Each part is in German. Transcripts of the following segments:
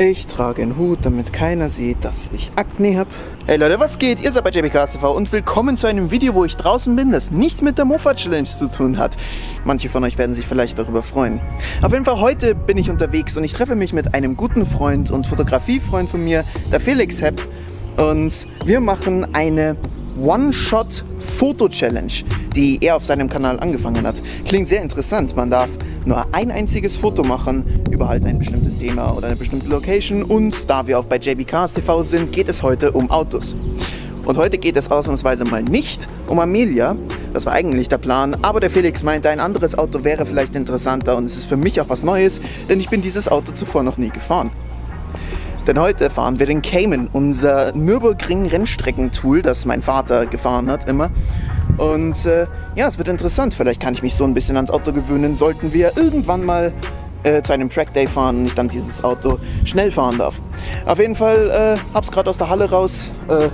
Ich trage einen Hut, damit keiner sieht, dass ich Akne habe. Hey Leute, was geht? Ihr seid bei JBKS TV und willkommen zu einem Video, wo ich draußen bin, das nichts mit der Mofa Challenge zu tun hat. Manche von euch werden sich vielleicht darüber freuen. Auf jeden Fall heute bin ich unterwegs und ich treffe mich mit einem guten Freund und Fotografiefreund von mir, der Felix Hepp. Und wir machen eine One-Shot-Foto-Challenge, die er auf seinem Kanal angefangen hat. Klingt sehr interessant. Man darf nur ein einziges Foto machen über halt ein bestimmtes Thema oder eine bestimmte Location. Und da wir auch bei JB Cars TV sind, geht es heute um Autos. Und heute geht es ausnahmsweise mal nicht um Amelia. Das war eigentlich der Plan, aber der Felix meinte, ein anderes Auto wäre vielleicht interessanter und es ist für mich auch was Neues, denn ich bin dieses Auto zuvor noch nie gefahren. Denn heute fahren wir den Cayman, unser Nürburgring-Rennstreckentool, das mein Vater gefahren hat immer. Und äh, ja, es wird interessant. Vielleicht kann ich mich so ein bisschen ans Auto gewöhnen, sollten wir irgendwann mal äh, zu einem Trackday fahren und ich dann dieses Auto schnell fahren darf. Auf jeden Fall äh, hab's gerade aus der Halle raus. Äh,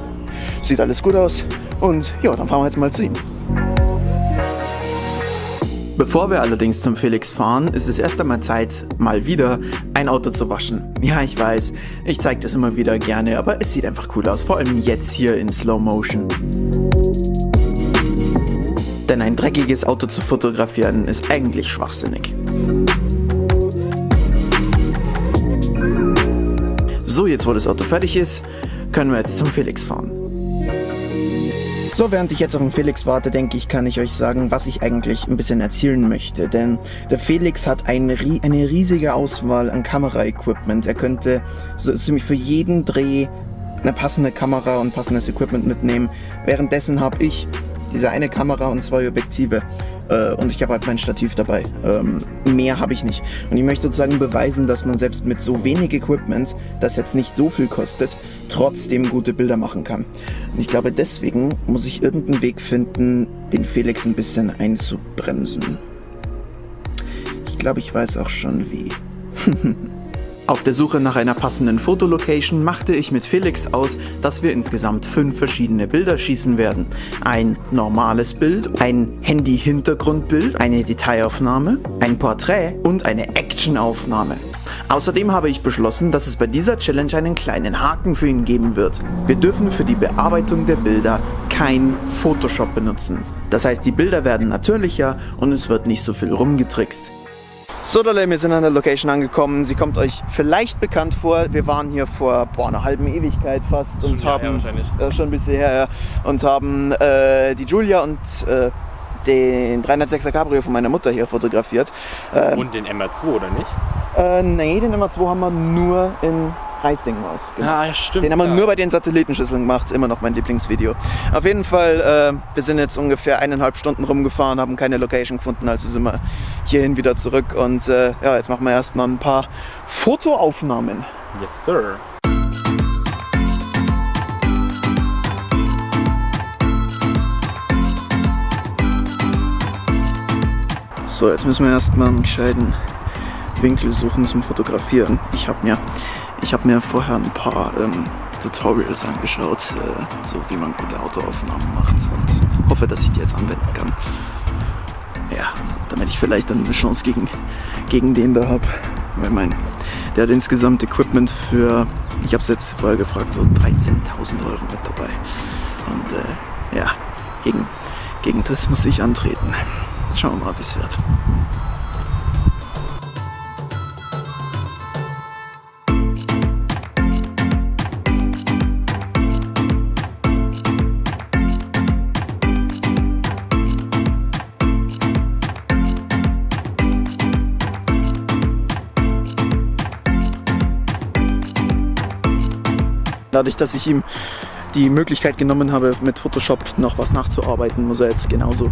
sieht alles gut aus. Und ja, dann fahren wir jetzt mal zu ihm. Bevor wir allerdings zum Felix fahren, ist es erst einmal Zeit, mal wieder ein Auto zu waschen. Ja, ich weiß, ich zeige das immer wieder gerne, aber es sieht einfach cool aus, vor allem jetzt hier in Slow Motion. Denn ein dreckiges Auto zu fotografieren ist eigentlich schwachsinnig. So, jetzt wo das Auto fertig ist, können wir jetzt zum Felix fahren. So, während ich jetzt auf den Felix warte, denke ich, kann ich euch sagen, was ich eigentlich ein bisschen erzählen möchte. Denn der Felix hat eine, eine riesige Auswahl an Kameraequipment. Er könnte so ziemlich für jeden Dreh eine passende Kamera und passendes Equipment mitnehmen. Währenddessen habe ich diese eine Kamera und zwei Objektive. Äh, und ich habe halt mein Stativ dabei. Ähm, mehr habe ich nicht. Und ich möchte sozusagen beweisen, dass man selbst mit so wenig Equipment, das jetzt nicht so viel kostet, trotzdem gute Bilder machen kann. Und ich glaube, deswegen muss ich irgendeinen Weg finden, den Felix ein bisschen einzubremsen. Ich glaube, ich weiß auch schon wie. Auf der Suche nach einer passenden Fotolocation machte ich mit Felix aus, dass wir insgesamt fünf verschiedene Bilder schießen werden. Ein normales Bild, ein Handy-Hintergrundbild, eine Detailaufnahme, ein Porträt und eine Actionaufnahme. Außerdem habe ich beschlossen, dass es bei dieser Challenge einen kleinen Haken für ihn geben wird. Wir dürfen für die Bearbeitung der Bilder kein Photoshop benutzen. Das heißt, die Bilder werden natürlicher und es wird nicht so viel rumgetrickst. So Leute, wir sind an der Location angekommen. Sie kommt euch vielleicht bekannt vor. Wir waren hier vor boah, einer halben Ewigkeit fast schon und haben äh, schon ein bisschen her ja, und haben äh, die Julia und äh, den 306er Cabrio von meiner Mutter hier fotografiert. Ähm, und den MR2 oder nicht? Äh, nee, den MR2 haben wir nur in Es. Genau. Ah, ja, stimmt. Den haben wir ja. nur bei den Satellitenschüsseln gemacht. Immer noch mein Lieblingsvideo. Auf jeden Fall, äh, wir sind jetzt ungefähr eineinhalb Stunden rumgefahren, haben keine Location gefunden, also sind wir hierhin wieder zurück. Und äh, ja, jetzt machen wir erstmal ein paar Fotoaufnahmen. Yes, sir. So, jetzt müssen wir erstmal einen gescheiten Winkel suchen zum Fotografieren. Ich habe mir ich habe mir vorher ein paar ähm, Tutorials angeschaut, äh, so wie man gute Autoaufnahmen macht und hoffe, dass ich die jetzt anwenden kann. Ja, damit ich vielleicht dann eine Chance gegen, gegen den da habe. Weil mein, der hat insgesamt Equipment für, ich habe es jetzt vorher gefragt, so 13.000 Euro mit dabei. Und äh, ja, gegen, gegen das muss ich antreten. Schauen wir mal, wie es wird. Dadurch, dass ich ihm die Möglichkeit genommen habe, mit Photoshop noch was nachzuarbeiten, muss er jetzt genauso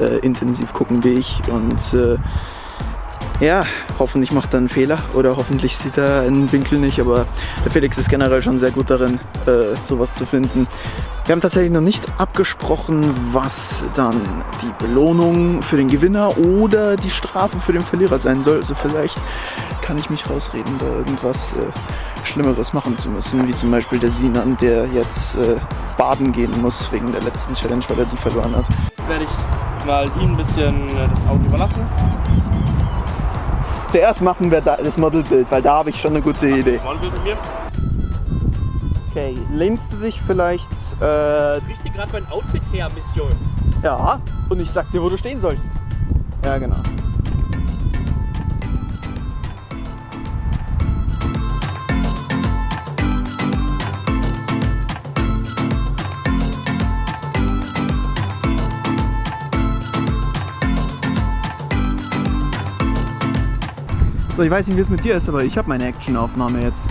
äh, intensiv gucken wie ich. Und äh, ja, hoffentlich macht er einen Fehler oder hoffentlich sieht er einen Winkel nicht, aber der Felix ist generell schon sehr gut darin, äh, sowas zu finden. Wir haben tatsächlich noch nicht abgesprochen, was dann die Belohnung für den Gewinner oder die Strafe für den Verlierer sein soll. Also vielleicht kann ich mich rausreden, da irgendwas äh, Schlimmeres machen zu müssen, wie zum Beispiel der Sinan, der jetzt äh, baden gehen muss wegen der letzten Challenge, weil er die verloren hat. Jetzt werde ich mal ihm ein bisschen äh, das Auto überlassen. Zuerst machen wir das Modelbild, weil da habe ich schon eine gute Idee. Modelbild mit mir? Okay, lehnst du dich vielleicht... Äh, du gerade mein Outfit her, Mission? ja, und ich sag dir, wo du stehen sollst. Ja, genau. So, ich weiß nicht, wie es mit dir ist, aber ich habe meine Actionaufnahme jetzt.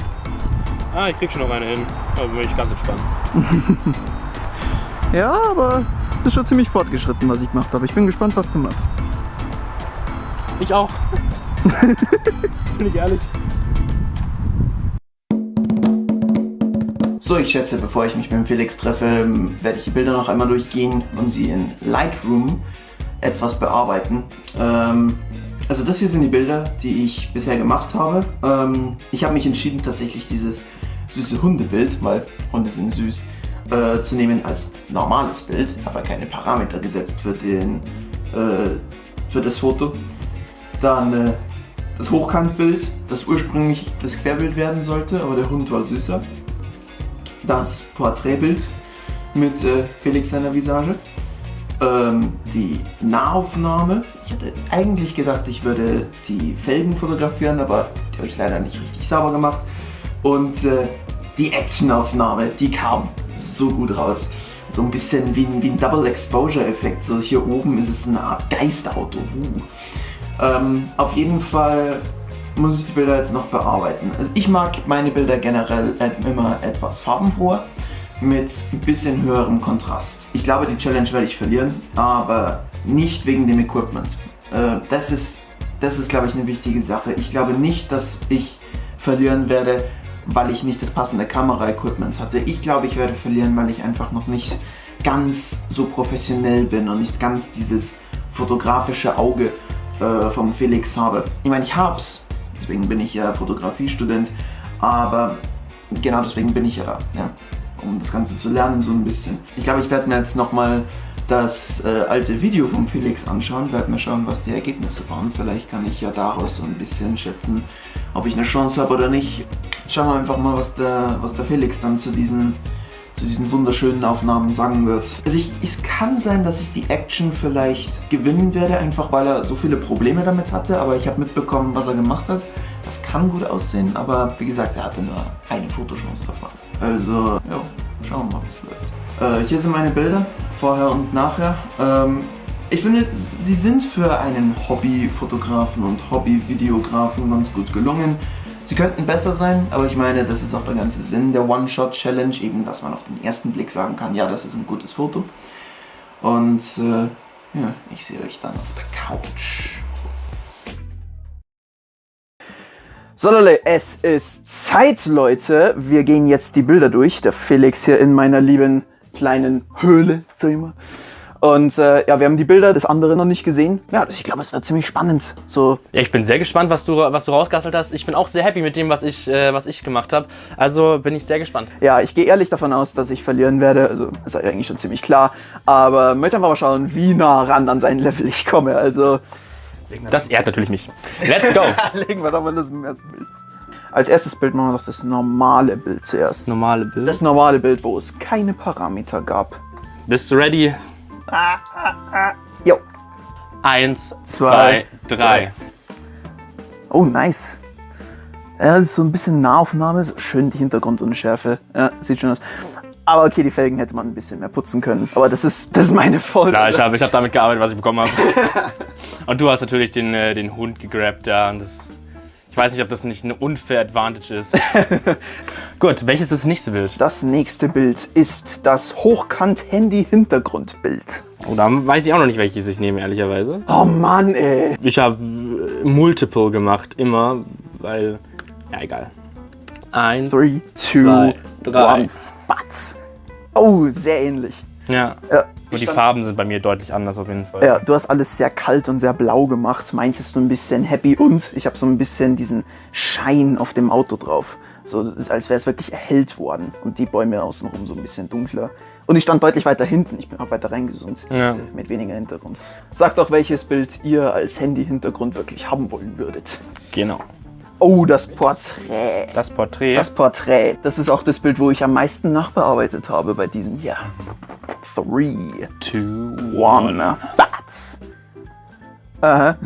Ah, ich krieg schon noch eine hin. Da bin ich ganz entspannt. Ja, aber das ist schon ziemlich fortgeschritten, was ich gemacht habe. Ich bin gespannt, was du machst. Ich auch. bin ich ehrlich. So, ich schätze, bevor ich mich mit dem Felix treffe, werde ich die Bilder noch einmal durchgehen und sie in Lightroom etwas bearbeiten. Ähm, also das hier sind die Bilder, die ich bisher gemacht habe. Ähm, ich habe mich entschieden, tatsächlich dieses süße Hundebild, weil Hunde sind süß, äh, zu nehmen als normales Bild. Habe keine Parameter gesetzt für, den, äh, für das Foto. Dann äh, das Hochkantbild, das ursprünglich das Querbild werden sollte, aber der Hund war süßer. Das Porträtbild mit äh, Felix seiner Visage. Ähm, die Nahaufnahme. Ich hatte eigentlich gedacht, ich würde die Felgen fotografieren, aber die habe ich leider nicht richtig sauber gemacht. Und äh, die Actionaufnahme, die kam so gut raus. So ein bisschen wie ein, wie ein Double Exposure Effekt. So hier oben ist es eine Art Geisterauto. Uh. Ähm, auf jeden Fall muss ich die Bilder jetzt noch bearbeiten. Also ich mag meine Bilder generell immer etwas farbenfroher mit ein bisschen höherem Kontrast. Ich glaube, die Challenge werde ich verlieren, aber nicht wegen dem Equipment. Äh, das ist, das ist, glaube ich, eine wichtige Sache. Ich glaube nicht, dass ich verlieren werde, weil ich nicht das passende Kamera-Equipment hatte. Ich glaube, ich werde verlieren, weil ich einfach noch nicht ganz so professionell bin und nicht ganz dieses fotografische Auge äh, vom Felix habe. Ich meine, ich hab's, deswegen bin ich ja Fotografiestudent, aber genau deswegen bin ich ja da. Ja um das Ganze zu lernen so ein bisschen. Ich glaube, ich werde mir jetzt nochmal das äh, alte Video von Felix anschauen, werde mir schauen, was die Ergebnisse waren. Vielleicht kann ich ja daraus so ein bisschen schätzen, ob ich eine Chance habe oder nicht. Schauen wir einfach mal, was der, was der Felix dann zu diesen, zu diesen wunderschönen Aufnahmen sagen wird. Also ich, es kann sein, dass ich die Action vielleicht gewinnen werde, einfach weil er so viele Probleme damit hatte, aber ich habe mitbekommen, was er gemacht hat. Das kann gut aussehen, aber wie gesagt, er hatte nur eine Fotochance davon. Also, ja, schauen wir mal, wie es läuft. Äh, hier sind meine Bilder, vorher und nachher. Ähm, ich finde, sie sind für einen Hobbyfotografen und Hobbyvideografen ganz gut gelungen. Sie könnten besser sein, aber ich meine, das ist auch der ganze Sinn der One-Shot-Challenge, eben, dass man auf den ersten Blick sagen kann, ja, das ist ein gutes Foto. Und äh, ja, ich sehe euch dann auf der Couch. So Leute, es ist Zeit, Leute. Wir gehen jetzt die Bilder durch. Der Felix hier in meiner lieben kleinen Höhle, sag ich mal. Und äh, ja, wir haben die Bilder des anderen noch nicht gesehen. Ja, ich glaube, es wird ziemlich spannend. So. Ja, ich bin sehr gespannt, was du, was du rausgastelt hast. Ich bin auch sehr happy mit dem, was ich, äh, was ich gemacht habe. Also bin ich sehr gespannt. Ja, ich gehe ehrlich davon aus, dass ich verlieren werde. Also ist eigentlich schon ziemlich klar. Aber möchte einfach mal schauen, wie nah ran an sein Level ich komme. Also das ehrt natürlich mich. Let's go! Legen wir doch mal das im ersten Bild. Als erstes Bild machen wir doch das normale Bild zuerst. Normale Bild? Das normale Bild, wo es keine Parameter gab. Bist du ready? Ah, ah, ah. Jo. Eins, zwei, zwei drei. Oh, nice. Ja, das ist so ein bisschen Nahaufnahme, schön die Hintergrundunschärfe. Ja, sieht schön aus. Aber okay, die Felgen hätte man ein bisschen mehr putzen können. Aber das ist, das ist meine Folge. Ja, ich habe ich hab damit gearbeitet, was ich bekommen habe. und du hast natürlich den, äh, den Hund gegrabt, ja. Und das, ich weiß nicht, ob das nicht eine unfair Advantage ist. Gut, welches ist das nächste Bild? Das nächste Bild ist das Hochkant-Handy-Hintergrundbild. Oh, da weiß ich auch noch nicht, welches ich nehme, ehrlicherweise. Oh Mann, ey. Ich habe äh, Multiple gemacht, immer, weil, ja, egal. Eins, Three, two, zwei, drei. One. Batz. Oh, sehr ähnlich. Ja. ja und die Farben sind bei mir deutlich anders auf jeden Fall. Ja, du hast alles sehr kalt und sehr blau gemacht. Meins ist so ein bisschen happy und ich habe so ein bisschen diesen Schein auf dem Auto drauf. So, als wäre es wirklich erhellt worden. Und die Bäume außenrum so ein bisschen dunkler. Und ich stand deutlich weiter hinten. Ich bin auch weiter reingezoomt, ja. mit weniger Hintergrund. Sagt doch, welches Bild ihr als Handy-Hintergrund wirklich haben wollen würdet. Genau. Oh, das Porträt. Das Porträt? Das Porträt. Das ist auch das Bild, wo ich am meisten nachbearbeitet habe bei diesem hier. Three, two, one, bats. Aha.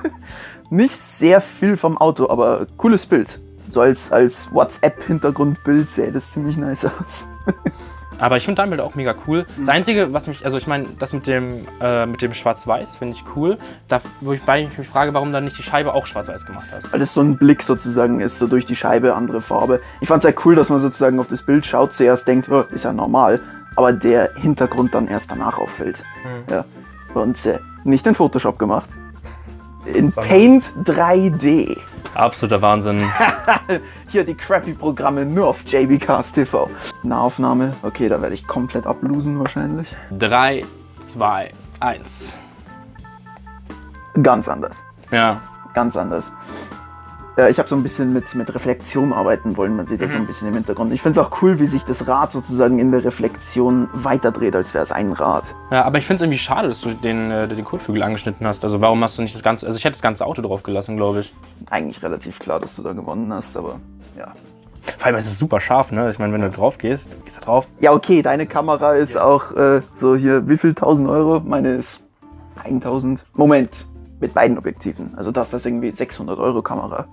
Nicht sehr viel vom Auto, aber cooles Bild. So als, als WhatsApp-Hintergrundbild sähe das ziemlich nice aus. Aber ich finde dein Bild auch mega cool. Das Einzige, was mich, also ich meine, das mit dem, äh, mit dem Schwarz-Weiß finde ich cool. Da, wo ich, ich mich frage, warum dann nicht die Scheibe auch Schwarz-Weiß gemacht hast. Weil das so ein Blick sozusagen ist, so durch die Scheibe, andere Farbe. Ich fand es sehr cool, dass man sozusagen auf das Bild schaut, zuerst denkt, oh, ist ja normal, aber der Hintergrund dann erst danach auffällt. Hm. Ja. Und äh, nicht in Photoshop gemacht. In Paint 3D. Absoluter Wahnsinn. Hier die crappy Programme nur auf JBcast TV. Nahaufnahme, okay, da werde ich komplett ablosen wahrscheinlich. 3, 2, 1. Ganz anders. Ja. Ganz anders. Äh, ich habe so ein bisschen mit, mit Reflexion arbeiten wollen. Man sieht mhm. das so ein bisschen im Hintergrund. Ich finde es auch cool, wie sich das Rad sozusagen in der Reflexion weiterdreht, als wäre es ein Rad. Ja, aber ich finde es irgendwie schade, dass du den, äh, den Kotflügel angeschnitten hast. Also warum hast du nicht das ganze... Also ich hätte das ganze Auto drauf gelassen, glaube ich. Eigentlich relativ klar, dass du da gewonnen hast, aber ja. Vor allem ist es super scharf, ne? Ich meine, wenn du drauf gehst, gehst du drauf. Ja, okay, deine Kamera ist ja. auch äh, so hier, wie viel? 1000 Euro? Meine ist 1000. Moment, mit beiden Objektiven. Also das, das ist irgendwie 600 Euro Kamera.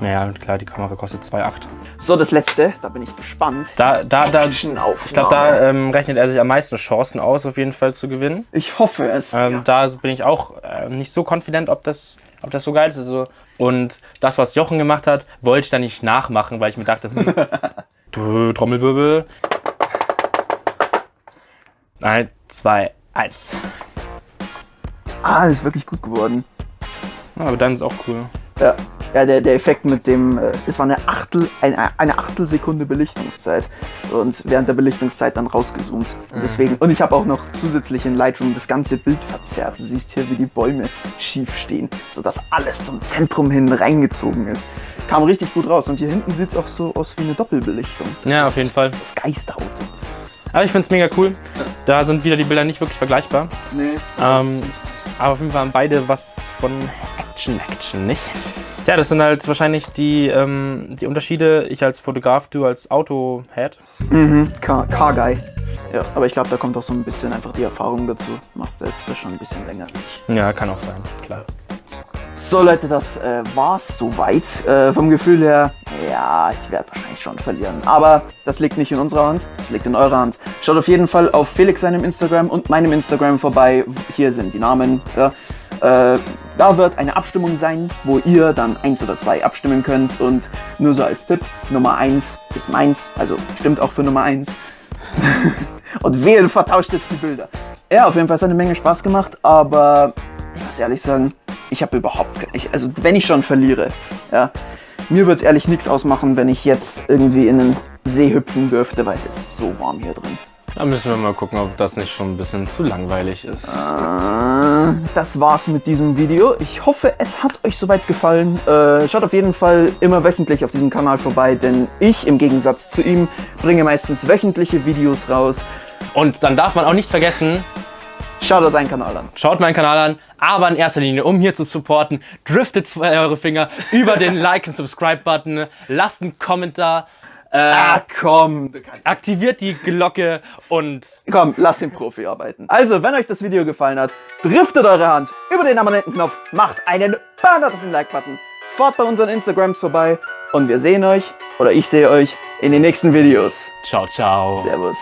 Naja, klar, die Kamera kostet 2,8. So, das letzte, da bin ich gespannt. Da, da, da, ich glaube, da ähm, rechnet er sich am meisten Chancen aus, auf jeden Fall zu gewinnen. Ich hoffe es. Ähm, ja. Da bin ich auch äh, nicht so confident, ob das, ob das so geil ist. Also, und das, was Jochen gemacht hat, wollte ich dann nicht nachmachen, weil ich mir dachte, hm, du Trommelwirbel. Eins, zwei, eins. Ah, das ist wirklich gut geworden. aber dann ist auch cool. Ja, ja der, der Effekt mit dem, äh, es war eine Achtel, eine, eine Achtelsekunde Belichtungszeit und während der Belichtungszeit dann rausgezoomt. Und deswegen, mhm. und ich habe auch noch zusätzlich in Lightroom das ganze Bild verzerrt. Du siehst hier, wie die Bäume schief stehen, sodass alles zum Zentrum hin reingezogen ist. Kam richtig gut raus und hier hinten sieht es auch so aus wie eine Doppelbelichtung. Ja, auf jeden Fall. Das Geisterauto. Aber ich finde es mega cool. Da sind wieder die Bilder nicht wirklich vergleichbar. Nee. Ähm, aber auf jeden Fall haben beide was von Action, Action, nicht? Ja, das sind halt wahrscheinlich die, ähm, die Unterschiede. Ich als Fotograf, du als Auto-Head. Mhm, Car-Guy. Ja, aber ich glaube, da kommt auch so ein bisschen einfach die Erfahrung dazu. Machst du jetzt schon ein bisschen länger. Ja, kann auch sein, klar. So Leute, das äh, war's soweit. Äh, vom Gefühl her, ja, ich werde wahrscheinlich schon verlieren. Aber das liegt nicht in unserer Hand, das liegt in eurer Hand. Schaut auf jeden Fall auf Felix seinem Instagram und meinem Instagram vorbei. Hier sind die Namen. Ja. Äh, da wird eine Abstimmung sein, wo ihr dann eins oder zwei abstimmen könnt. Und nur so als Tipp, Nummer 1 ist meins, also stimmt auch für Nummer 1. und wehe, vertauscht jetzt die Bilder. Ja, auf jeden Fall hat es eine Menge Spaß gemacht, aber ich muss ehrlich sagen, ich habe überhaupt, ich, also wenn ich schon verliere, ja, mir wird es ehrlich nichts ausmachen, wenn ich jetzt irgendwie in den See hüpfen dürfte, weil es ist so warm hier drin. Da müssen wir mal gucken, ob das nicht schon ein bisschen zu langweilig ist. Äh, das war's mit diesem Video. Ich hoffe, es hat euch soweit gefallen. Äh, schaut auf jeden Fall immer wöchentlich auf diesem Kanal vorbei, denn ich, im Gegensatz zu ihm, bringe meistens wöchentliche Videos raus. Und dann darf man auch nicht vergessen, Schaut euch seinen Kanal an. Schaut meinen Kanal an, aber in erster Linie, um hier zu supporten, driftet eure Finger über den Like- und Subscribe-Button, lasst einen Kommentar, äh, ah, komm. Aktiviert die Glocke und... Komm, lasst den Profi arbeiten. Also, wenn euch das Video gefallen hat, driftet eure Hand über den Abonnentenknopf, macht einen Burner auf den Like-Button, fahrt bei unseren Instagrams vorbei und wir sehen euch, oder ich sehe euch, in den nächsten Videos. Ciao, ciao. Servus.